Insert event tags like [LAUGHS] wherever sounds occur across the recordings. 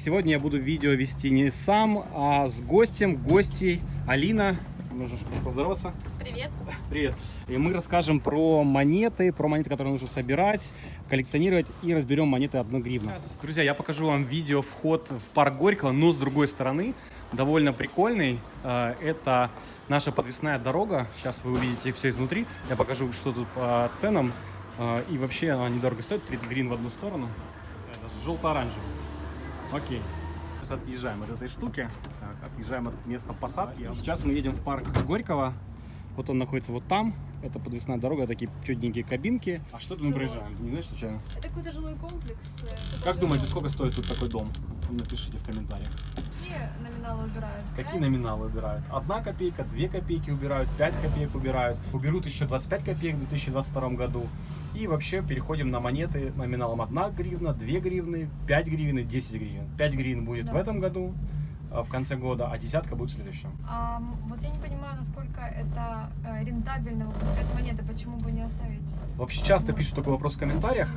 Сегодня я буду видео вести не сам, а с гостем, гостей Алина. Можешь поздороваться? Привет. Привет. И мы расскажем про монеты, про монеты, которые нужно собирать, коллекционировать и разберем монеты 1 гривна. Друзья, я покажу вам видео вход в парк Горького, но с другой стороны. Довольно прикольный. Э, Это наша подвесная дорога. Сейчас вы увидите все изнутри. Я покажу, что тут по ценам. Э, И вообще она недорого стоит. 30 гривен в одну сторону. Желто-оранжевый. Окей. Сейчас отъезжаем от этой штуки. Так, отъезжаем от места посадки. Сейчас мы едем в парк Горького. Вот он находится вот там. Это подвесная дорога, такие чудненькие кабинки. А что тут мы проезжаем? Ты не знаешь случайно? Это какой-то жилой комплекс. э, Как думаете, сколько стоит тут такой дом? Напишите в комментариях. Какие номиналы убирают? Какие Пять? номиналы убирают? Одна копейка, две копейки убирают, пять копеек убирают. Уберут еще 25 копеек в 2022 году. И вообще переходим на монеты номиналом 1 гривна, 2 гривны, 5 гривен и 10 гривен. 5 гривен будет Да. в этом году, а, в конце года, а десятка будет в следующем. А, вот я не понимаю, насколько это э, рентабельно выпускать монеты, почему бы не оставить? Вообще часто пишут такой вопрос в комментариях.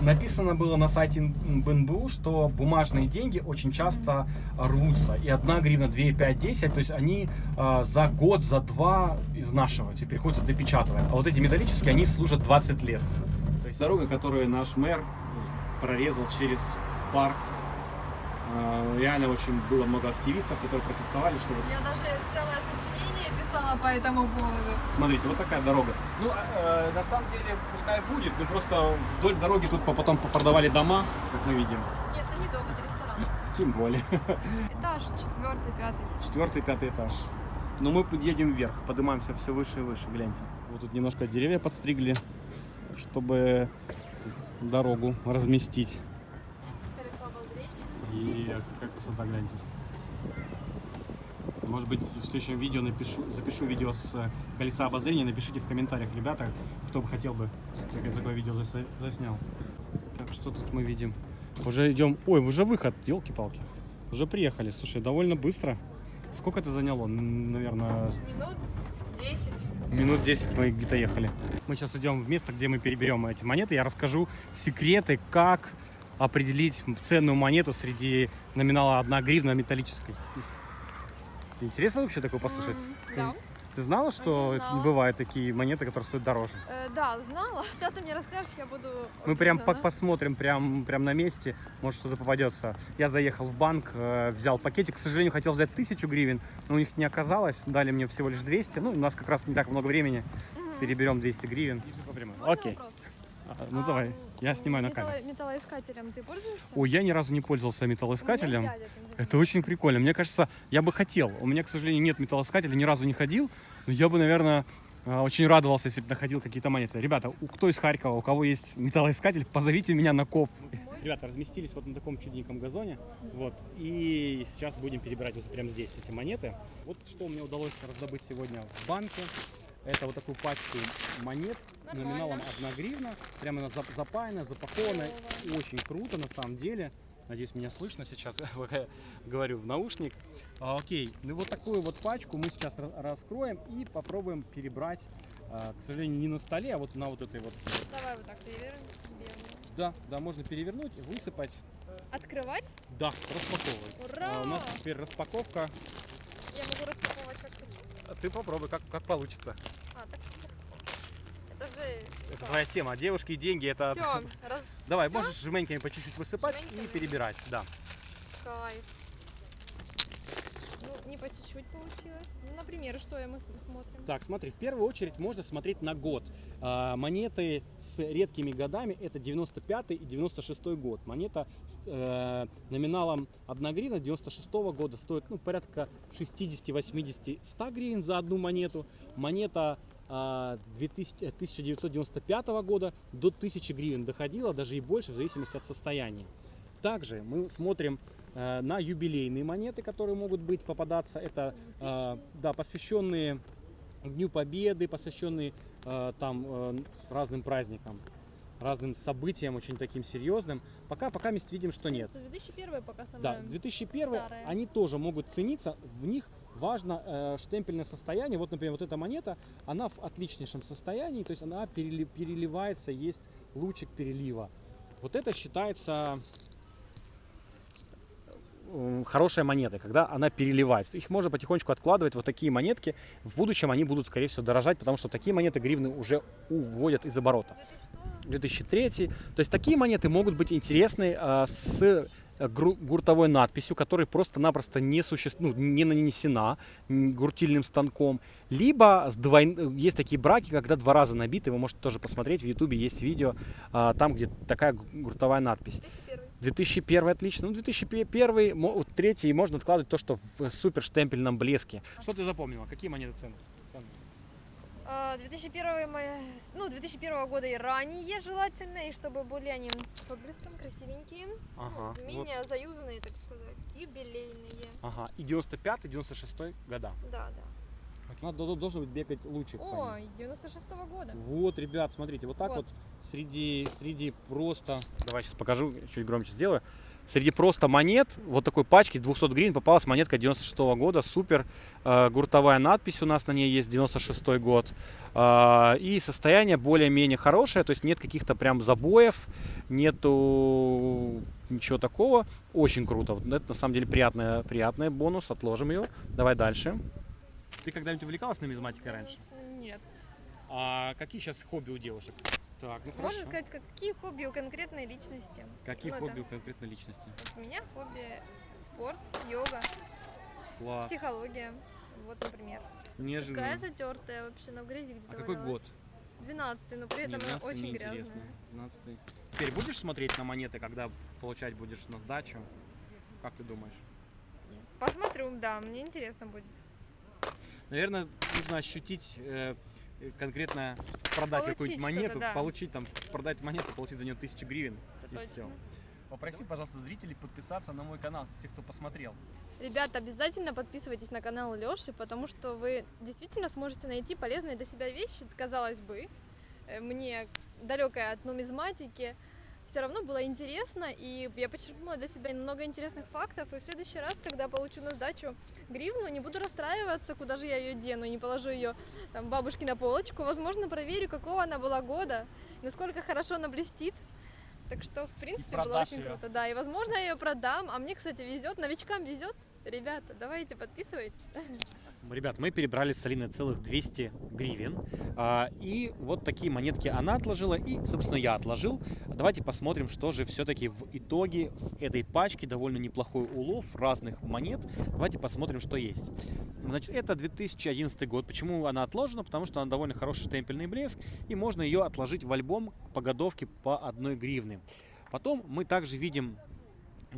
Написано было на сайте БНБУ, что бумажные деньги очень часто рвутся. И 1 гривна, 2, 5, 10, то есть они э, за год, за два изнашиваются и приходится допечатывать. А вот эти металлические, они служат 20 лет. То есть дорога, которую наш мэр прорезал через парк. Э, Реально очень было много активистов, которые протестовали, что вот Я даже целое сочинение писала по этому поводу. Смотрите, вот такая дорога. Ну, э, на самом деле, пускай будет, но просто вдоль дороги тут по- потом продавали дома, как мы видим. Нет, это не дом, это ресторан. Тем более. Этаж четвертый, пятый. Четвертый, пятый этаж. Но мы едем вверх, поднимаемся все выше и выше, гляньте. Вот тут немножко деревья подстригли, чтобы дорогу разместить. И как красота, гляньте. Может быть, в следующем видео напишу, запишу видео с э, колеса обозрения. Напишите в комментариях, ребята, кто бы хотел бы, как я такое видео заса- заснял. Так, что тут мы видим? Уже идем... Ой, уже выход, елки-палки. Уже приехали. Слушай, довольно быстро. Сколько это заняло? Наверное, Минут 10. Минут 10 мы где-то ехали. Мы сейчас идем в место, где мы переберем эти монеты. Я расскажу секреты, как определить ценную монету среди номинала 1 гривна металлической. Интересно вообще такое послушать? Ты, Да. ты знала, что знала. бывают такие монеты, которые стоят дороже? Э, да, знала. Сейчас ты мне расскажешь, я буду... Мы прям по- посмотрим прям, прям на месте, может что-то попадется. Я заехал в банк, э, взял пакетик. К сожалению, хотел взять тысячу гривен, но у них не оказалось. Дали мне всего лишь 200. Ну, у нас как раз не так много времени. Мгм. Переберем 200 гривен. Окей. вопрос? А, Ну А, давай, я снимаю на металло- камеру. Металлоискателем ты пользуешься? Ой, я ни разу не пользовался металлоискателем. дядя занимается. Это очень прикольно. Мне кажется, я бы хотел. У меня, к сожалению, нет металлоискателя, ни разу не ходил. Но я бы, наверное, а, очень радовался, если бы находил какие-то монеты. Ребята, у кто из Харькова, у кого есть металлоискатель, позовите меня на коп. Ребята, разместились вот на таком чудненьком газоне. Вот. И сейчас будем перебирать вот прямо здесь эти монеты. Вот что мне удалось раздобыть сегодня в банке. Это вот такую пачку монет Нормально. номиналом 1 гривна. Прямо она зап- запаянная, запакованная. Очень круто на самом деле. Надеюсь, меня слышно сейчас, [LAUGHS] пока я говорю в наушник. А, окей, ну вот такую вот пачку мы сейчас ра- раскроем и попробуем перебрать, а, к сожалению, не на столе, а вот на вот этой вот. Давай вот так перевернем. Да, да, можно перевернуть, высыпать. Открывать? Да, распаковывай. Ура! А, у нас теперь распаковка. Я могу распаковывать как хочу. А Ты попробуй, как, как получится. А, так. Это же... Это твоя тема. Девушки и деньги это. Все, [LAUGHS] раз... Давай, всё? можешь жменьками по чуть-чуть высыпать и Жменьками? перебирать. Да. Кайф. Ну, не по чуть-чуть получилось. Ну, например, что мы смотрим? Так, смотри, в первую очередь можно смотреть на год. А, монеты с редкими годами это 95 и 96 год. Монета с э, номиналом 1 гривна 96 года стоит ну, порядка 60, 80, 100 гривен за одну монету. Монета 2000 э, 1995 года до 1000 гривен доходила, даже и больше, в зависимости от состояния. Также мы смотрим э, на юбилейные монеты, которые могут быть попадаться. Это э, да, посвященные Дню Победы, посвященные э, там э, разным праздникам, разным событиям очень таким серьезным. Пока, пока мы видим, что нет. 2001 пока Да, самое... 2001 старая. они тоже могут цениться, в них важно э, штемпельное состояние. Вот, например, вот эта монета, она в отличнейшем состоянии, то есть она перели- переливается, есть лучик перелива. Вот это считается хорошая монета, когда она переливается. Их можно потихонечку откладывать. Вот такие монетки. В будущем они будут, скорее всего, дорожать, потому что такие монеты гривны уже уводят из оборота. 2003. То есть такие монеты могут быть интересны а, с э, гуртовой надписью, которая просто-напросто не, суще... ну, не нанесена гуртильным станком. Либо с двой- есть такие браки, когда два раза набиты. Вы можете тоже посмотреть. В Ютубе есть видео, а, там, где такая гу- гуртовая надпись. 2001. 2001 отлично. Ну, 2001, мо- вот третий можно откладывать то, что в супер штемпельном блеске. Что ты запомнила? Какие монеты ценные? А, 2001, моя- ну, 2001 года и ранее желательно, и чтобы были они с отблеском красивенькие, Ага. вот. менее заюзанные, так сказать, юбилейные. Ага. И 95 96 года. Да, да. Надо, дол- должен быть бегать лучик. по ним. Ой, 96 года. Вот, ребят, смотрите, вот так вот, Вот. среди, среди просто... Давай сейчас покажу, чуть громче сделаю. Среди просто монет, вот такой пачки 200 гривен попалась монетка 96 года, супер. Э, гуртовая надпись у нас на ней есть, 96 год. Э, и состояние более-менее хорошее, то есть нет каких-то прям забоев, нету ничего такого. Очень круто. Вот Это на самом деле приятный, приятный бонус, отложим ее. Давай дальше. Ты когда-нибудь увлекалась нумизматикой раньше? Нет. А какие сейчас хобби у девушек? Так, ну Можно сказать, какие хобби у конкретной личности? Какие Ну, хобби это- у конкретной личности? У меня хобби спорт, йога, Класс. психология. Вот, например. Неожиданно. Такая затертая вообще, в грязи где-то А какой год? 12 но при этом она 12-й, очень грязная. 12-й. Теперь будешь смотреть на монеты, когда получать будешь на сдачу? Как ты думаешь? Посмотрю, да, мне интересно будет. Наверное, нужно ощутить э, конкретно продать какую-нибудь монету, да. получить там, продать монету, получить за нее тысячу гривен. Это И точно. всё. Попроси, пожалуйста, зрителей подписаться на мой канал, тех, кто посмотрел. Ребята, обязательно подписывайтесь на канал Лёши, потому что вы действительно сможете найти полезные для себя вещи, казалось бы. Э, Мне далекая от нумизматики, все равно было интересно, и я почерпнула для себя много интересных фактов, и в следующий раз, когда получу на сдачу гривну, не буду расстраиваться, куда же я ее дену, не положу ее там бабушке на полочку, возможно, проверю, какого она была года, насколько хорошо она блестит. Так что, в принципе, было очень её. круто. Да, и возможно, я ее продам, а мне, кстати, везет, новичкам везет. Ребята, давайте подписывайтесь. Ребят, мы перебрали с Алиной целых 200 гривен. А, и вот такие монетки она отложила, и, собственно, я отложил. Давайте посмотрим, что же все-таки в итоге с этой пачки. Довольно неплохой улов разных монет. Давайте посмотрим, что есть. Значит, это 2011 год. Почему она отложена? Потому что она довольно хороший штемпельный блеск, и можно ее отложить в альбом по годовке по одной гривны. Потом мы также видим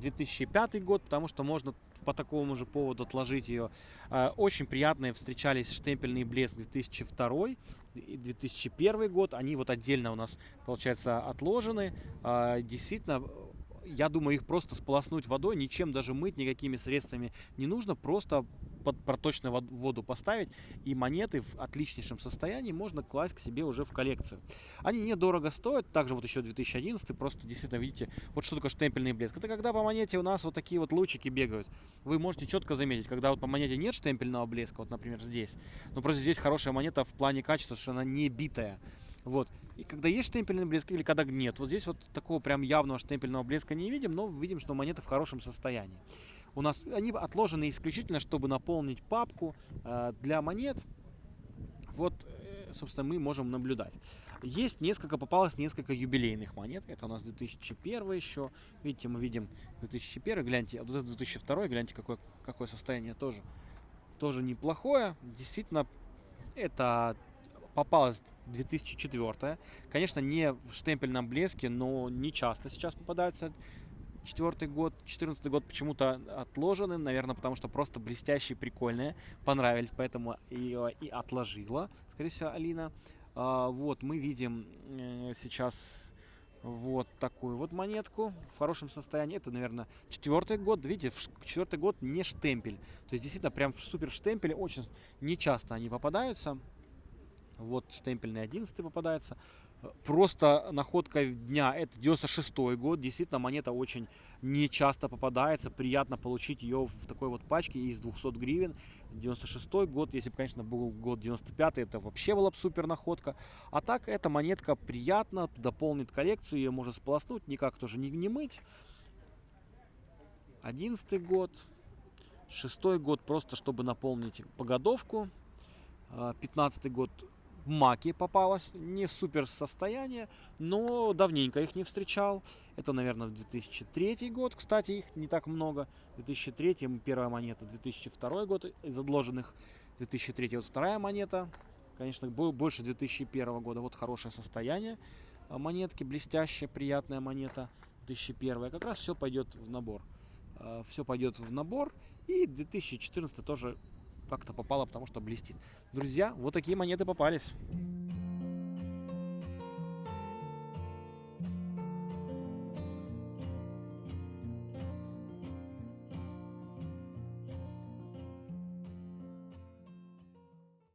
2005 год, потому что можно по такому же поводу отложить ее. Э, Очень приятные встречались штемпельный блеск 2002 и 2001 год. Они вот отдельно у нас, получается, отложены. А, Действительно, я думаю, их просто сполоснуть водой, ничем даже мыть, никакими средствами не нужно. Просто под проточную вод- воду поставить, и монеты в отличнейшем состоянии можно класть к себе уже в коллекцию. Они недорого стоят, также вот еще 2011, просто действительно видите, вот что такое штемпельный блеск. Это когда по монете у нас вот такие вот лучики бегают. Вы можете четко заметить, когда вот по монете нет штемпельного блеска, вот, например, здесь, но просто здесь хорошая монета в плане качества, что она не битая. Вот. И когда есть штемпельный блеск или когда нет, вот здесь вот такого прям явного штемпельного блеска не видим, но видим, что монета в хорошем состоянии. У нас они отложены исключительно, чтобы наполнить папку э, для монет. Вот, э, собственно, мы можем наблюдать. Есть несколько, попалось несколько юбилейных монет. Это у нас 2001 еще. Видите, мы видим 2001, гляньте, а вот это 2002, гляньте, какое, какое состояние тоже. Тоже неплохое. Действительно, это попалось 2004. Конечно, не в штемпельном блеске, но не часто сейчас попадаются. Четвертый год, четырнадцатый год почему-то отложены, наверное, потому что просто блестящие, прикольные, понравились, поэтому ее и отложила, скорее всего, Алина. А, вот мы видим э, сейчас вот такую вот монетку в хорошем состоянии. Это, наверное, четвертый год. Видите, четвертый год не штемпель. То есть действительно прям в супер штемпеле очень нечасто они попадаются. Вот штемпельный 11 попадается. Просто находка дня это 96 год. Действительно, монета очень нечасто попадается. Приятно получить ее в такой вот пачке из 200 гривен. 96 год, если бы, конечно, был год 95 это вообще была бы супер находка. А так, эта монетка приятно дополнит коллекцию. Ее можно сполоснуть, никак тоже не, не мыть. 11 год, шестой год просто, чтобы наполнить погодовку. 15 год маки попалась, не супер состояние, но давненько их не встречал. Это, наверное, 2003 год, кстати, их не так много. 2003 первая монета, 2002 год из отложенных, 2003 вот вторая монета. Конечно, больше 2001 года. Вот хорошее состояние монетки, блестящая, приятная монета 2001. Как раз все пойдет в набор. А, все пойдет в набор. И 2014 тоже как-то попало, потому что блестит. Друзья, вот такие монеты попались.